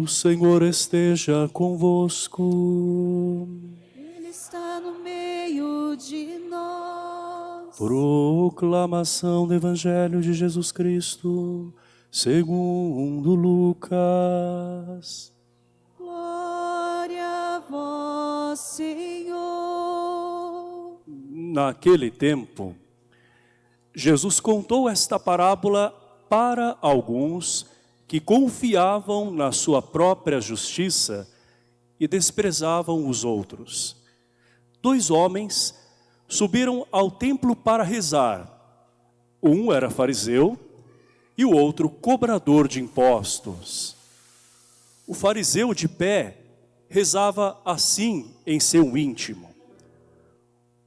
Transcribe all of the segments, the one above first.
O Senhor esteja convosco. Ele está no meio de nós. Proclamação do Evangelho de Jesus Cristo, segundo Lucas. Glória a vós, Senhor. Naquele tempo, Jesus contou esta parábola para alguns que confiavam na sua própria justiça e desprezavam os outros. Dois homens subiram ao templo para rezar. Um era fariseu e o outro cobrador de impostos. O fariseu de pé rezava assim em seu íntimo.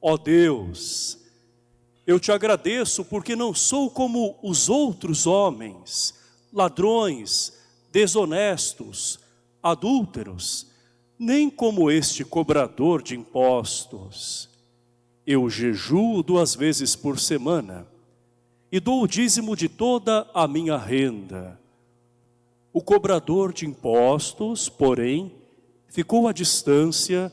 Ó Deus, eu te agradeço porque não sou como os outros homens, ladrões, desonestos, adúlteros, nem como este cobrador de impostos. Eu jejuo duas vezes por semana e dou o dízimo de toda a minha renda. O cobrador de impostos, porém, ficou à distância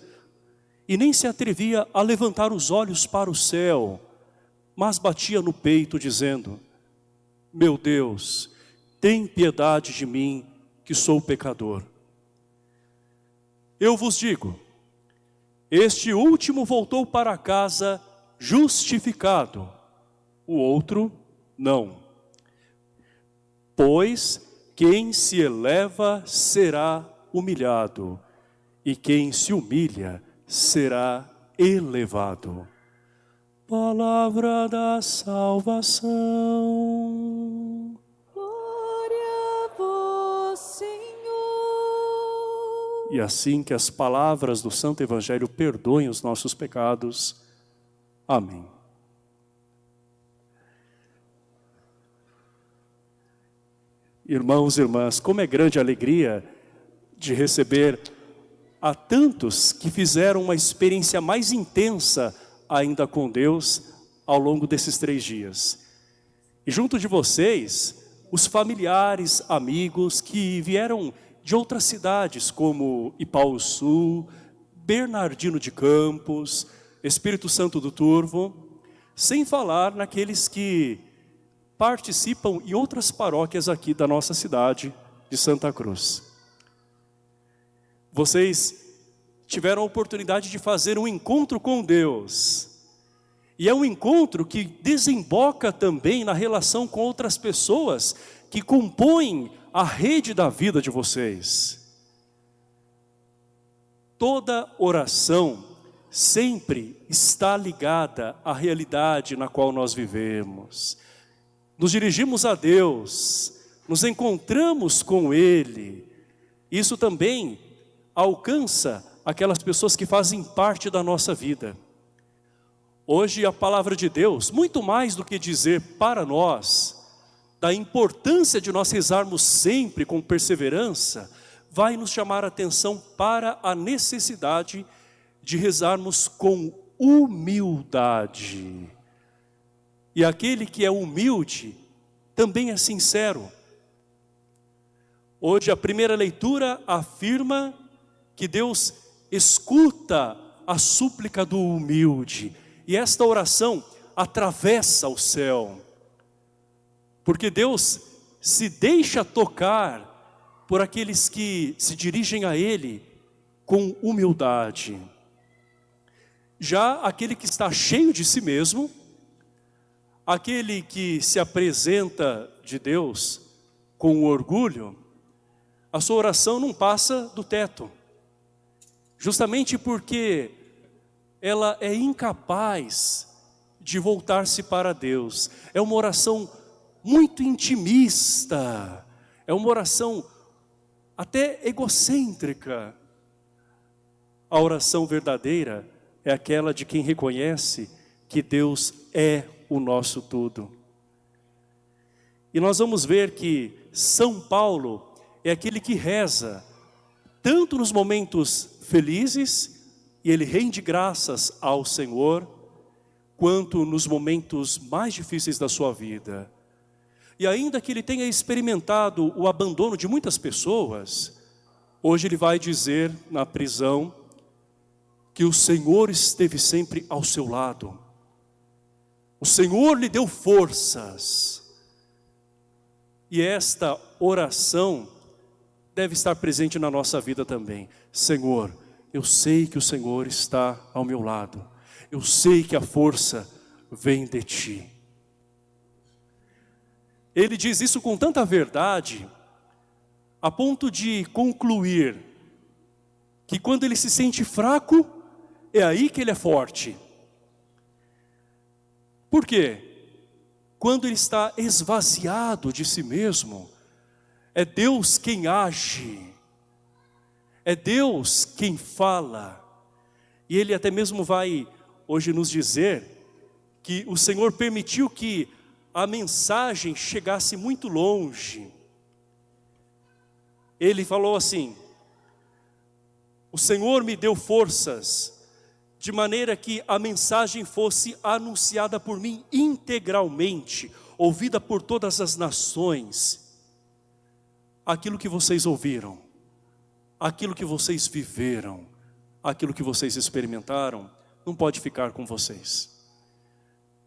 e nem se atrevia a levantar os olhos para o céu, mas batia no peito dizendo, meu Deus, tem piedade de mim, que sou pecador. Eu vos digo, este último voltou para casa justificado, o outro não. Pois quem se eleva será humilhado, e quem se humilha será elevado. Palavra da salvação. E assim que as palavras do Santo Evangelho perdoem os nossos pecados. Amém. Irmãos e irmãs, como é grande alegria de receber a tantos que fizeram uma experiência mais intensa ainda com Deus ao longo desses três dias. E junto de vocês, os familiares, amigos que vieram de outras cidades como Sul, Bernardino de Campos, Espírito Santo do Turvo, sem falar naqueles que participam em outras paróquias aqui da nossa cidade de Santa Cruz. Vocês tiveram a oportunidade de fazer um encontro com Deus. E é um encontro que desemboca também na relação com outras pessoas que compõem a rede da vida de vocês. Toda oração sempre está ligada à realidade na qual nós vivemos. Nos dirigimos a Deus, nos encontramos com Ele. Isso também alcança aquelas pessoas que fazem parte da nossa vida. Hoje a palavra de Deus, muito mais do que dizer para nós, da importância de nós rezarmos sempre com perseverança, vai nos chamar a atenção para a necessidade de rezarmos com humildade. E aquele que é humilde também é sincero. Hoje a primeira leitura afirma que Deus escuta a súplica do humilde. E esta oração atravessa o céu. Porque Deus se deixa tocar por aqueles que se dirigem a Ele com humildade. Já aquele que está cheio de si mesmo, aquele que se apresenta de Deus com orgulho, a sua oração não passa do teto. Justamente porque ela é incapaz de voltar-se para Deus. É uma oração muito intimista, é uma oração até egocêntrica. A oração verdadeira é aquela de quem reconhece que Deus é o nosso tudo. E nós vamos ver que São Paulo é aquele que reza, tanto nos momentos felizes, e ele rende graças ao Senhor, quanto nos momentos mais difíceis da sua vida. E ainda que ele tenha experimentado o abandono de muitas pessoas, hoje ele vai dizer na prisão que o Senhor esteve sempre ao seu lado. O Senhor lhe deu forças. E esta oração deve estar presente na nossa vida também. Senhor, eu sei que o Senhor está ao meu lado. Eu sei que a força vem de Ti. Ele diz isso com tanta verdade, a ponto de concluir que quando ele se sente fraco, é aí que ele é forte. Por quê? Quando ele está esvaziado de si mesmo, é Deus quem age, é Deus quem fala. E ele até mesmo vai hoje nos dizer que o Senhor permitiu que a mensagem chegasse muito longe. Ele falou assim, o Senhor me deu forças de maneira que a mensagem fosse anunciada por mim integralmente, ouvida por todas as nações. Aquilo que vocês ouviram, aquilo que vocês viveram, aquilo que vocês experimentaram, não pode ficar com vocês.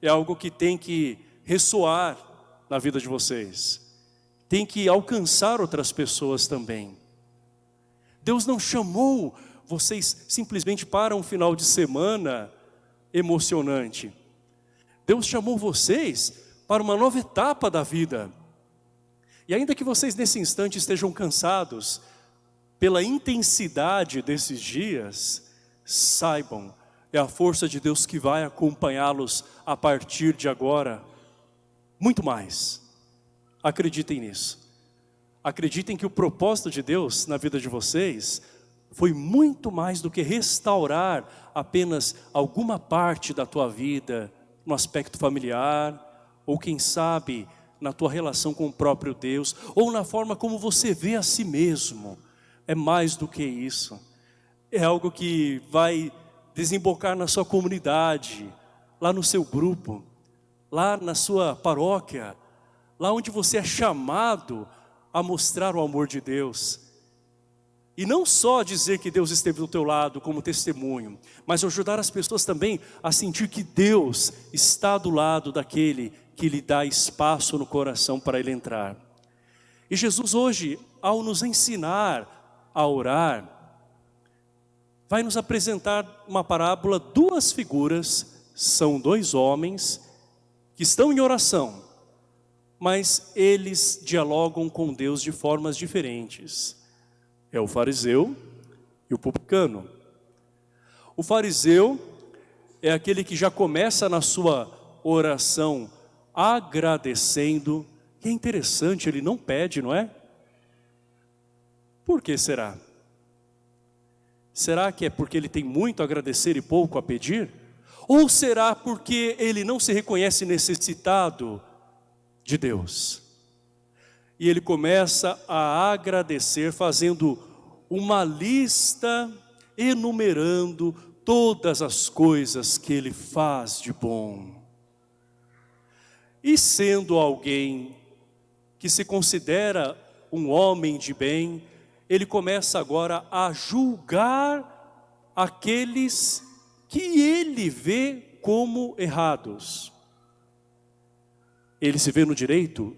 É algo que tem que ressoar na vida de vocês. Tem que alcançar outras pessoas também. Deus não chamou vocês simplesmente para um final de semana emocionante. Deus chamou vocês para uma nova etapa da vida. E ainda que vocês nesse instante estejam cansados pela intensidade desses dias, saibam, é a força de Deus que vai acompanhá-los a partir de agora. Muito mais. Acreditem nisso. Acreditem que o propósito de Deus na vida de vocês foi muito mais do que restaurar apenas alguma parte da tua vida, no aspecto familiar, ou quem sabe na tua relação com o próprio Deus, ou na forma como você vê a si mesmo. É mais do que isso. É algo que vai desembocar na sua comunidade, lá no seu grupo, lá na sua paróquia, lá onde você é chamado a mostrar o amor de Deus, e não só dizer que Deus esteve do teu lado como testemunho, mas ajudar as pessoas também a sentir que Deus está do lado daquele que lhe dá espaço no coração para ele entrar. E Jesus hoje, ao nos ensinar a orar, vai nos apresentar uma parábola, duas figuras, são dois homens que estão em oração, mas eles dialogam com Deus de formas diferentes é o fariseu e o publicano. O fariseu é aquele que já começa na sua oração agradecendo. E é interessante, ele não pede, não é? Por que será? Será que é porque ele tem muito a agradecer e pouco a pedir? Ou será porque ele não se reconhece necessitado de Deus? e ele começa a agradecer, fazendo uma lista, enumerando todas as coisas que ele faz de bom. E sendo alguém que se considera um homem de bem, ele começa agora a julgar aqueles que ele vê como errados. Ele se vê no direito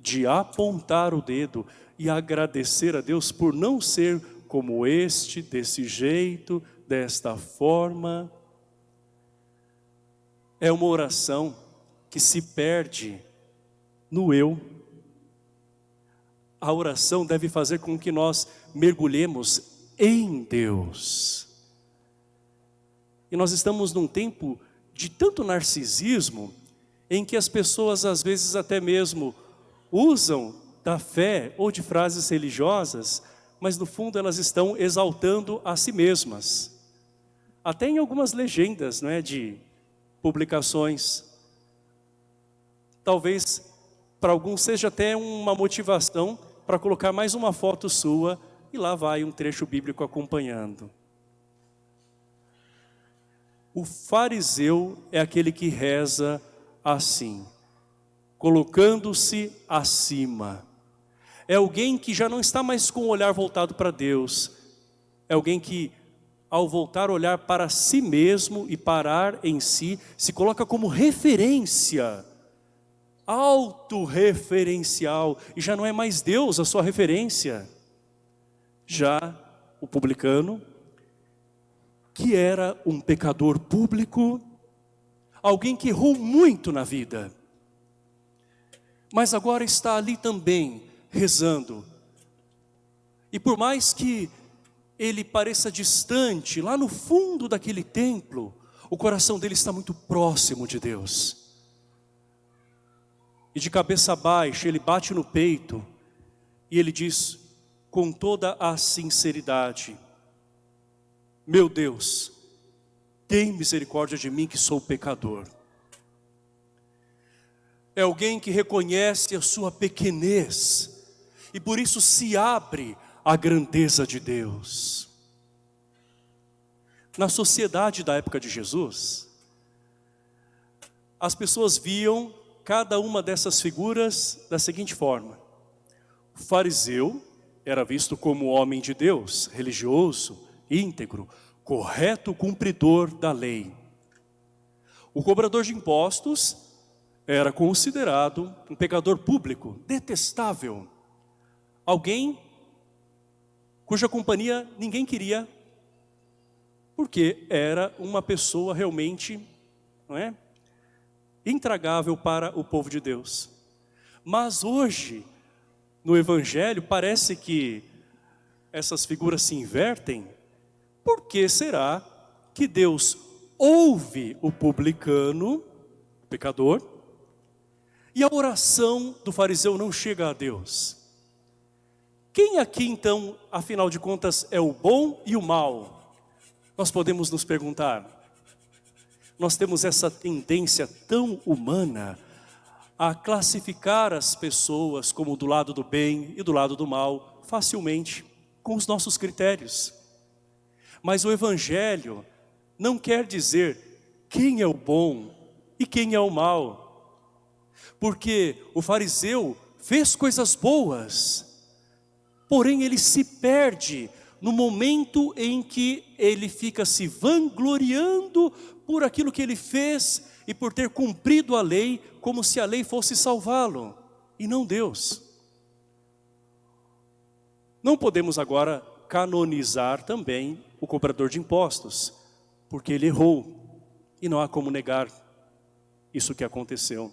de apontar o dedo e agradecer a Deus por não ser como este, desse jeito, desta forma. É uma oração que se perde no eu. A oração deve fazer com que nós mergulhemos em Deus. E nós estamos num tempo de tanto narcisismo, em que as pessoas às vezes até mesmo usam da fé ou de frases religiosas, mas no fundo elas estão exaltando a si mesmas. Até em algumas legendas não é, de publicações. talvez para alguns seja até uma motivação para colocar mais uma foto sua e lá vai um trecho bíblico acompanhando. O fariseu é aquele que reza assim, colocando-se acima. É alguém que já não está mais com o olhar voltado para Deus. É alguém que, ao voltar a olhar para si mesmo e parar em si, se coloca como referência, autorreferencial, e já não é mais Deus a sua referência. Já o publicano, que era um pecador público, alguém que errou muito na vida, mas agora está ali também rezando. E por mais que ele pareça distante, lá no fundo daquele templo, o coração dele está muito próximo de Deus. E de cabeça baixa, ele bate no peito e ele diz com toda a sinceridade: meu Deus, tem misericórdia de mim que sou pecador. É alguém que reconhece a sua pequenez e por isso se abre à grandeza de Deus. Na sociedade da época de Jesus, as pessoas viam cada uma dessas figuras da seguinte forma. O fariseu era visto como homem de Deus, religioso, íntegro, correto cumpridor da lei. O cobrador de impostos era considerado um pecador público, detestável. Alguém cuja companhia ninguém queria, porque era uma pessoa realmente, não é? Intragável para o povo de Deus. Mas hoje, no Evangelho, parece que essas figuras se invertem por que será que Deus ouve o publicano, o pecador, e a oração do fariseu não chega a Deus? Quem aqui então, afinal de contas, é o bom e o mal? Nós podemos nos perguntar. Nós temos essa tendência tão humana a classificar as pessoas como do lado do bem e do lado do mal facilmente, com os nossos critérios. Mas o Evangelho não quer dizer quem é o bom e quem é o mal. Porque o fariseu fez coisas boas, porém ele se perde no momento em que ele fica se vangloriando por aquilo que ele fez e por ter cumprido a lei, como se a lei fosse salvá-lo, e não Deus. Não podemos agora canonizar também o cobrador de impostos, porque ele errou e não há como negar isso que aconteceu.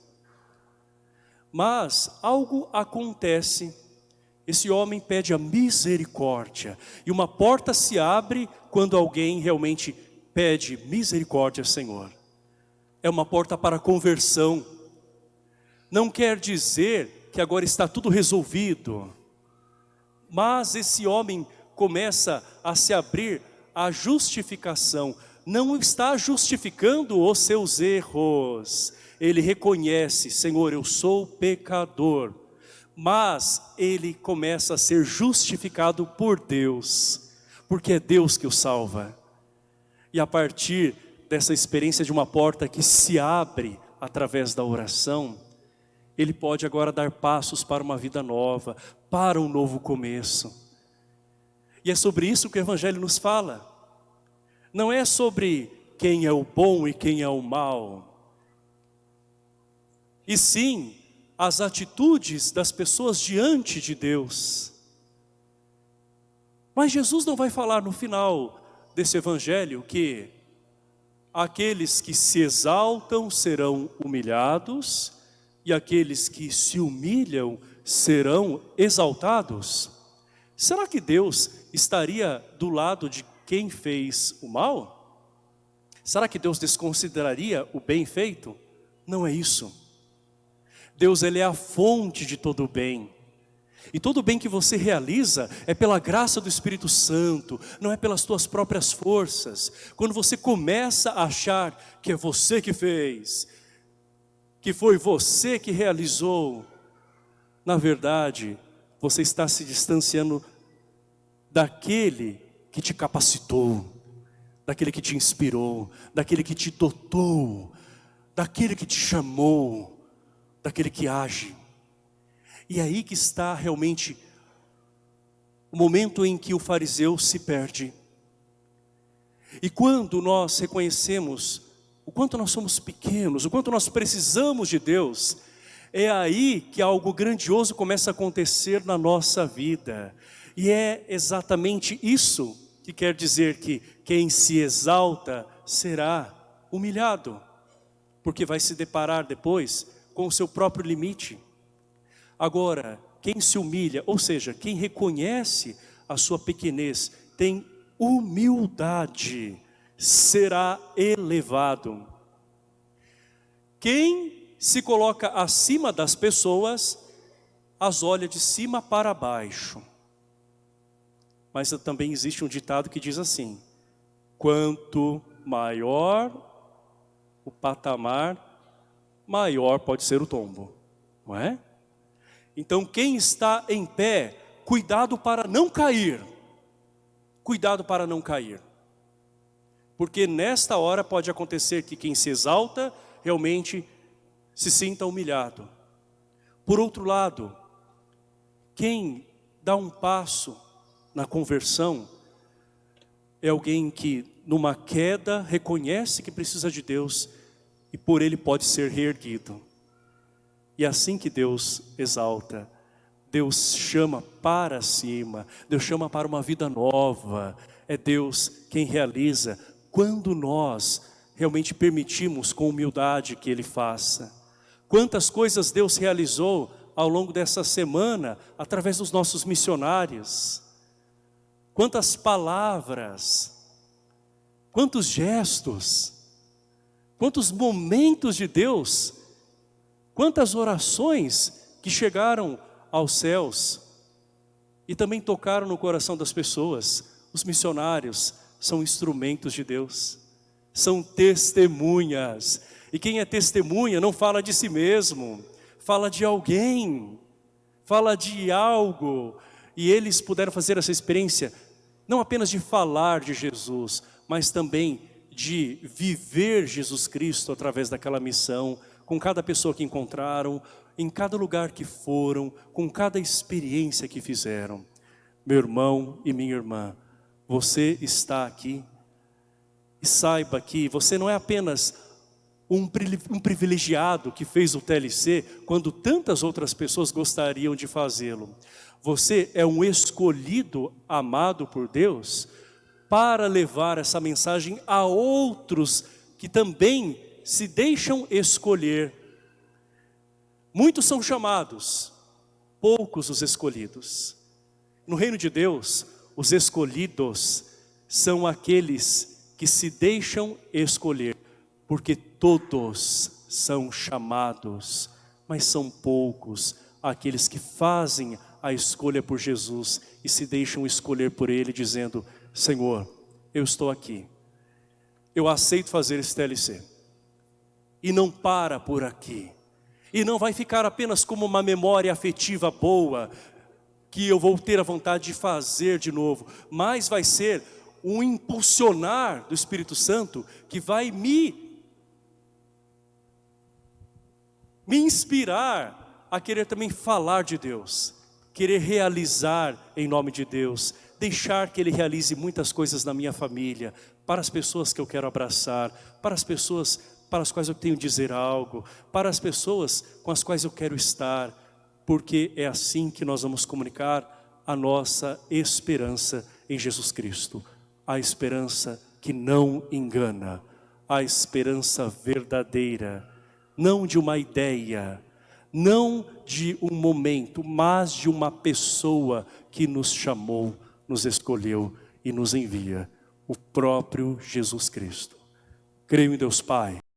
Mas algo acontece, esse homem pede a misericórdia e uma porta se abre quando alguém realmente pede misericórdia, Senhor. É uma porta para conversão. Não quer dizer que agora está tudo resolvido, mas esse homem começa a se abrir a justificação. Não está justificando os seus erros. Ele reconhece, Senhor, eu sou pecador. Mas ele começa a ser justificado por Deus. Porque é Deus que o salva. E a partir dessa experiência de uma porta que se abre através da oração, ele pode agora dar passos para uma vida nova, para um novo começo. E é sobre isso que o Evangelho nos fala. Não é sobre quem é o bom e quem é o mal. E sim, as atitudes das pessoas diante de Deus. Mas Jesus não vai falar no final desse Evangelho que aqueles que se exaltam serão humilhados e aqueles que se humilham serão exaltados. Será que Deus estaria do lado de quem fez o mal? Será que Deus desconsideraria o bem feito? Não é isso. Deus ele é a fonte de todo o bem. E todo o bem que você realiza é pela graça do Espírito Santo, não é pelas tuas próprias forças. Quando você começa a achar que é você que fez, que foi você que realizou, na verdade, você está se distanciando daquele que te capacitou, daquele que te inspirou, daquele que te dotou, daquele que te chamou, daquele que age. E é aí que está realmente o momento em que o fariseu se perde. E quando nós reconhecemos o quanto nós somos pequenos, o quanto nós precisamos de Deus, é aí que algo grandioso começa a acontecer na nossa vida. E é exatamente isso que quer dizer que quem se exalta será humilhado, porque vai se deparar depois com o seu próprio limite. Agora, quem se humilha, ou seja, quem reconhece a sua pequenez, tem humildade, será elevado. Quem se coloca acima das pessoas, as olha de cima para baixo. Mas também existe um ditado que diz assim, quanto maior o patamar, maior pode ser o tombo, não é? Então quem está em pé, cuidado para não cair, cuidado para não cair. Porque nesta hora pode acontecer que quem se exalta realmente se sinta humilhado. Por outro lado, quem dá um passo na conversão é alguém que numa queda reconhece que precisa de Deus e por ele pode ser reerguido. E é assim que Deus exalta. Deus chama para cima, Deus chama para uma vida nova. É Deus quem realiza quando nós realmente permitimos com humildade que Ele faça. Quantas coisas Deus realizou ao longo dessa semana através dos nossos missionários. Quantas palavras, quantos gestos, quantos momentos de Deus, quantas orações que chegaram aos céus e também tocaram no coração das pessoas. Os missionários são instrumentos de Deus, são testemunhas. E quem é testemunha não fala de si mesmo, fala de alguém, fala de algo. E eles puderam fazer essa experiência, não apenas de falar de Jesus, mas também de viver Jesus Cristo através daquela missão, com cada pessoa que encontraram, em cada lugar que foram, com cada experiência que fizeram. Meu irmão e minha irmã, você está aqui e saiba que você não é apenas um, privilegiado que fez o TLC quando tantas outras pessoas gostariam de fazê-lo. Você é um escolhido, amado por Deus, para levar essa mensagem a outros que também se deixam escolher. Muitos são chamados, poucos os escolhidos. No reino de Deus, os escolhidos são aqueles que se deixam escolher, porque todos são chamados, mas são poucos aqueles que fazem a escolha por Jesus e se deixam escolher por Ele, dizendo, Senhor, eu estou aqui, eu aceito fazer esse TLC. E não para por aqui. E não vai ficar apenas como uma memória afetiva boa, que eu vou ter a vontade de fazer de novo, mas vai ser um impulsionar do Espírito Santo que vai me me inspirar a querer também falar de Deus, querer realizar em nome de Deus, deixar que Ele realize muitas coisas na minha família, para as pessoas que eu quero abraçar, para as pessoas para as quais eu tenho dizer algo, para as pessoas com as quais eu quero estar, porque é assim que nós vamos comunicar a nossa esperança em Jesus Cristo. A esperança que não engana, a esperança verdadeira, não de uma ideia, não de um momento, mas de uma pessoa que nos chamou, nos escolheu e nos envia, o próprio Jesus Cristo. Creio em Deus Pai,